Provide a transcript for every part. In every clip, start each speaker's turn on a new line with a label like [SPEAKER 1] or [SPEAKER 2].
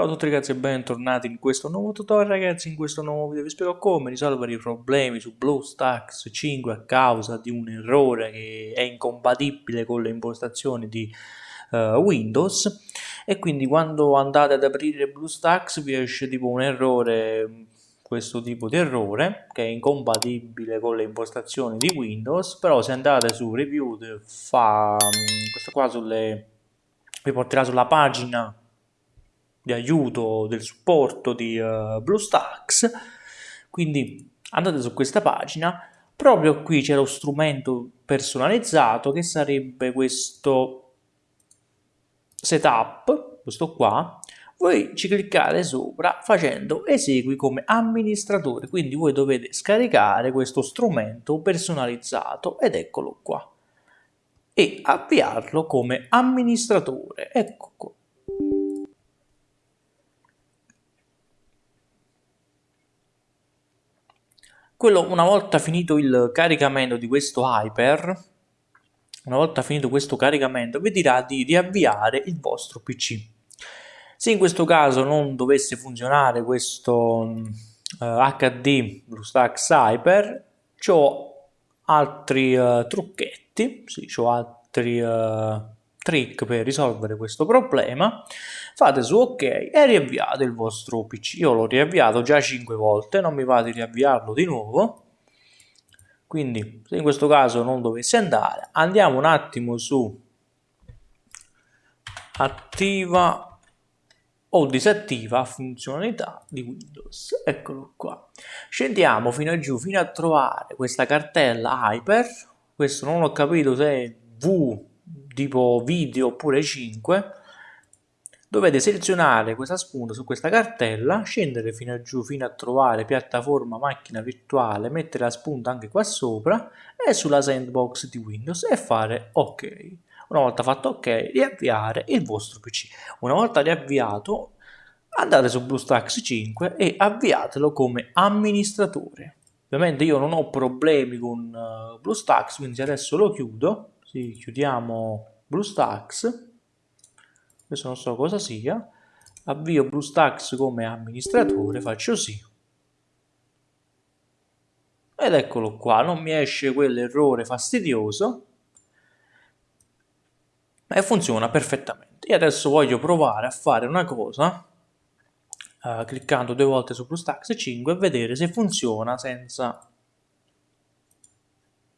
[SPEAKER 1] Ciao a tutti ragazzi e bentornati in questo nuovo tutorial. Ragazzi, in questo nuovo video vi spiego come risolvere i problemi su BlueStacks 5 a causa di un errore che è incompatibile con le impostazioni di uh, Windows. E quindi quando andate ad aprire BlueStacks vi esce tipo un errore, questo tipo di errore che è incompatibile con le impostazioni di Windows. Però se andate su Review fa questo qua sulle vi porterà sulla pagina di aiuto, del supporto di uh, BlueStacks, quindi andate su questa pagina, proprio qui c'è lo strumento personalizzato che sarebbe questo setup, questo qua, voi ci cliccate sopra facendo esegui come amministratore, quindi voi dovete scaricare questo strumento personalizzato ed eccolo qua. E avviarlo come amministratore, ecco qua. Quello, una volta finito il caricamento di questo Hyper, una volta finito questo caricamento, vi dirà di riavviare il vostro PC. Se in questo caso non dovesse funzionare questo eh, HD BlueStacks Hyper, ho altri uh, trucchetti, sì, ho altri uh, trick per risolvere questo problema, fate su ok e riavviate il vostro PC. Io l'ho riavviato già 5 volte, non mi va di riavviarlo di nuovo. Quindi se in questo caso non dovesse andare, andiamo un attimo su attiva o disattiva funzionalità di Windows. Eccolo qua. Scendiamo fino a giù fino a trovare questa cartella Hyper. Questo non ho capito se è V tipo video oppure 5 dovete selezionare questa spunta su questa cartella scendere fino a giù fino a trovare piattaforma macchina virtuale mettere la spunta anche qua sopra e sulla sandbox di windows e fare ok. Una volta fatto ok riavviare il vostro pc una volta riavviato andate su BlueStacks 5 e avviatelo come amministratore. Ovviamente io non ho problemi con uh, BlueStacks quindi adesso lo chiudo sì, chiudiamo BlueStacks, questo non so cosa sia, avvio BlueStacks come amministratore, faccio sì. Ed eccolo qua, non mi esce quell'errore fastidioso e funziona perfettamente. Io adesso voglio provare a fare una cosa, uh, cliccando due volte su BlueStacks 5 e vedere se funziona senza...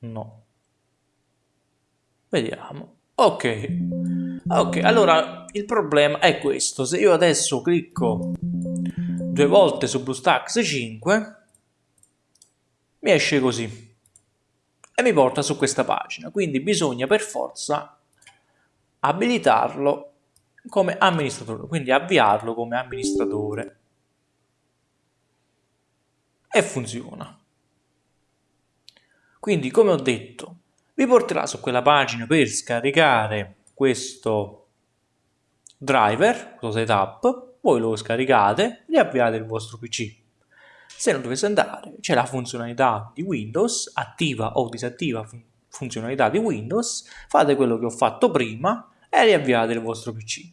[SPEAKER 1] No. Vediamo. Ok, ok, allora il problema è questo, se io adesso clicco due volte su BlueStacks 5, mi esce così. E mi porta su questa pagina, quindi bisogna per forza abilitarlo come amministratore, quindi avviarlo come amministratore. E funziona. Quindi come ho detto, vi porterà su quella pagina per scaricare questo driver, questo setup, voi lo scaricate, riavviate il vostro PC. Se non dovesse andare, c'è la funzionalità di Windows, attiva o disattiva fun funzionalità di Windows, fate quello che ho fatto prima e riavviate il vostro PC.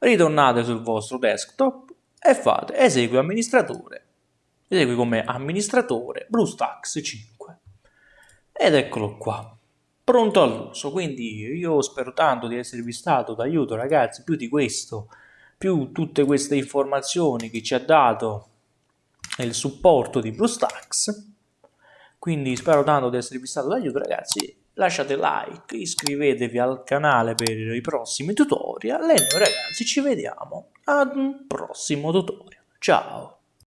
[SPEAKER 1] Ritornate sul vostro desktop e fate esegui amministratore, esegui come amministratore BlueStacks 5. Ed eccolo qua pronto all'uso. Quindi io spero tanto di esservi stato d'aiuto ragazzi, più di questo, più tutte queste informazioni che ci ha dato il supporto di BlueStacks. Quindi spero tanto di esservi stato d'aiuto ragazzi, lasciate like, iscrivetevi al canale per i prossimi tutorial e noi ragazzi ci vediamo ad un prossimo tutorial. Ciao!